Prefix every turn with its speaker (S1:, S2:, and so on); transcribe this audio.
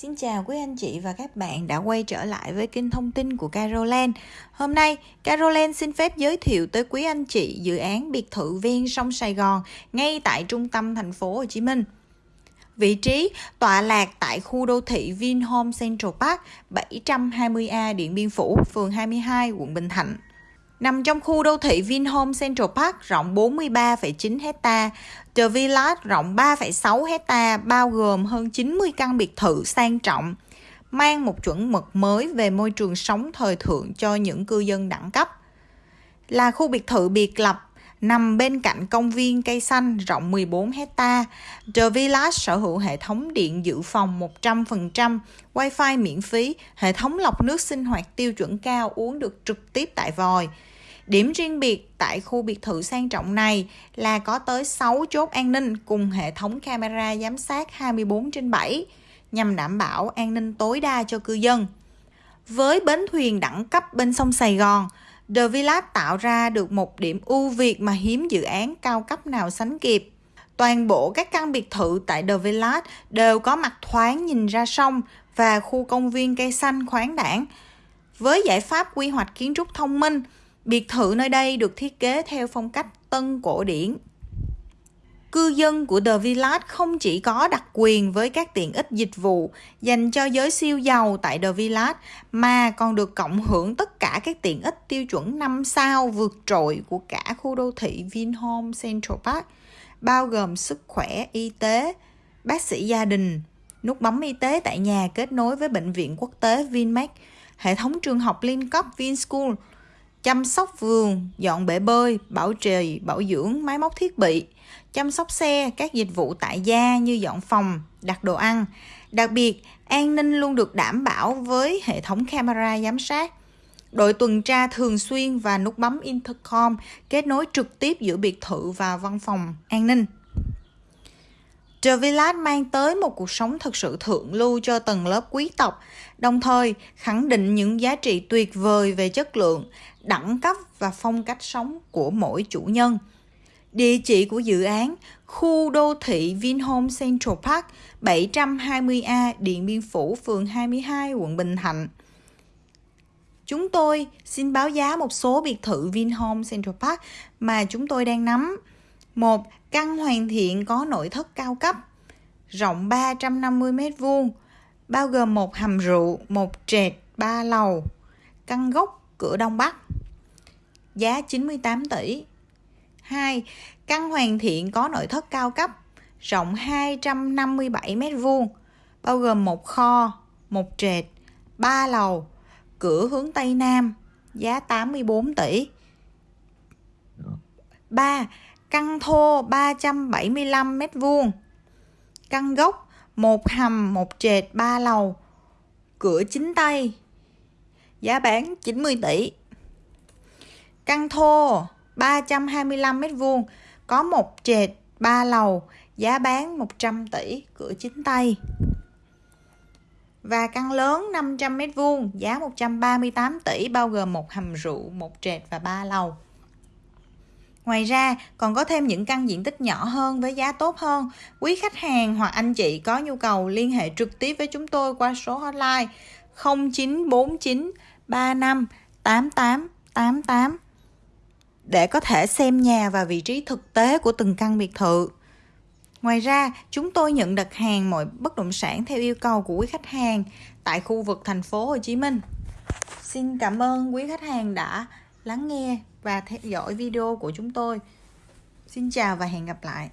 S1: Xin chào quý anh chị và các bạn đã quay trở lại với kênh thông tin của Caroline. Hôm nay, Caroline xin phép giới thiệu tới quý anh chị dự án biệt thự ven sông Sài Gòn ngay tại trung tâm thành phố Hồ Chí Minh. Vị trí tọa lạc tại khu đô thị Vinhome Central Park 720A Điện Biên Phủ, phường 22, quận Bình Thạnh. Nằm trong khu đô thị Vinhome Central Park rộng 43,9 hecta, The Village rộng 3,6 hecta bao gồm hơn 90 căn biệt thự sang trọng, mang một chuẩn mực mới về môi trường sống thời thượng cho những cư dân đẳng cấp. Là khu biệt thự biệt lập nằm bên cạnh công viên cây xanh rộng 14 hecta. The Village sở hữu hệ thống điện dự phòng 100%, wifi miễn phí, hệ thống lọc nước sinh hoạt tiêu chuẩn cao uống được trực tiếp tại vòi. Điểm riêng biệt tại khu biệt thự sang trọng này là có tới 6 chốt an ninh cùng hệ thống camera giám sát 24 trên 7 nhằm đảm bảo an ninh tối đa cho cư dân. Với bến thuyền đẳng cấp bên sông Sài Gòn, The Village tạo ra được một điểm ưu việt mà hiếm dự án cao cấp nào sánh kịp. Toàn bộ các căn biệt thự tại The Village đều có mặt thoáng nhìn ra sông và khu công viên cây xanh khoáng đảng. Với giải pháp quy hoạch kiến trúc thông minh, biệt thự nơi đây được thiết kế theo phong cách tân cổ điển. Cư dân của The Village không chỉ có đặc quyền với các tiện ích dịch vụ dành cho giới siêu giàu tại The Village mà còn được cộng hưởng tất cả các tiện ích tiêu chuẩn 5 sao vượt trội của cả khu đô thị Vinhome Central Park, bao gồm sức khỏe, y tế, bác sĩ gia đình, nút bấm y tế tại nhà kết nối với bệnh viện quốc tế Vinmec, hệ thống trường học liên cấp Vinschool, chăm sóc vườn, dọn bể bơi, bảo trì, bảo dưỡng máy móc thiết bị, chăm sóc xe, các dịch vụ tại gia như dọn phòng, đặt đồ ăn. Đặc biệt, an ninh luôn được đảm bảo với hệ thống camera giám sát. Đội tuần tra thường xuyên và nút bấm intercom kết nối trực tiếp giữa biệt thự và văn phòng an ninh. De Villard mang tới một cuộc sống thực sự thượng lưu cho tầng lớp quý tộc, đồng thời khẳng định những giá trị tuyệt vời về chất lượng, đẳng cấp và phong cách sống của mỗi chủ nhân. Địa chỉ của dự án khu đô thị Vinhome Central Park 720A Điện Biên Phủ, phường 22, quận Bình Thạnh. Chúng tôi xin báo giá một số biệt thự Vinhome Central Park mà chúng tôi đang nắm. Một căn hoàn thiện có nội thất cao cấp, rộng 350 m2, bao gồm một hầm rượu, một trệt, ba lầu, căn gốc cửa đông bắc. Giá 98 tỷ. 2. Căn hoàn thiện có nội thất cao cấp, rộng 257 m2, bao gồm một kho, một trệt, ba lầu, cửa hướng Tây Nam, giá 84 tỷ. 3. Căn thô 375 m2. Căn gốc, một hầm, một trệt, ba lầu, cửa chính tay, giá bán 90 tỷ. Căn thô 325 m2 có một trệt 3 lầu, giá bán 100 tỷ, cửa chính tay. Và căn lớn 500 m2, giá 138 tỷ bao gồm một hầm rượu, một trệt và 3 lầu. Ngoài ra, còn có thêm những căn diện tích nhỏ hơn với giá tốt hơn. Quý khách hàng hoặc anh chị có nhu cầu liên hệ trực tiếp với chúng tôi qua số hotline 0949 35 88 88 để có thể xem nhà và vị trí thực tế của từng căn biệt thự. Ngoài ra, chúng tôi nhận đặt hàng mọi bất động sản theo yêu cầu của quý khách hàng tại khu vực thành phố Hồ Chí Minh. Xin cảm ơn quý khách hàng đã lắng nghe và theo dõi video của chúng tôi. Xin chào và hẹn gặp lại.